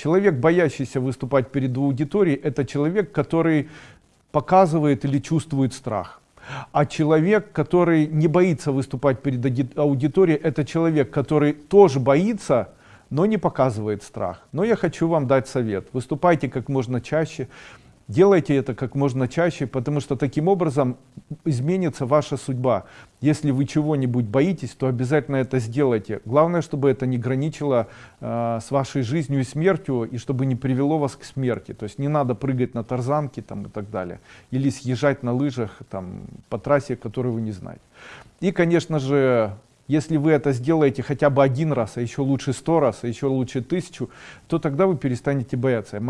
Человек, боящийся выступать перед аудиторией, это человек, который показывает или чувствует страх. А человек, который не боится выступать перед ауди- аудиторией, это человек, который тоже боится, но не показывает страх. Но я хочу вам дать совет. Выступайте как можно чаще, делайте это как можно чаще, потому что таким образом изменится ваша судьба. Если вы чего-нибудь боитесь, то обязательно это сделайте. Главное, чтобы это не граничило э, с вашей жизнью и смертью, и чтобы не привело вас к смерти. То есть не надо прыгать на тарзанке там, и так далее. Или съезжать на лыжах там, по трассе, которую вы не знаете. И, конечно же, если вы это сделаете хотя бы один раз, а еще лучше сто раз, а еще лучше тысячу, то тогда вы перестанете бояться.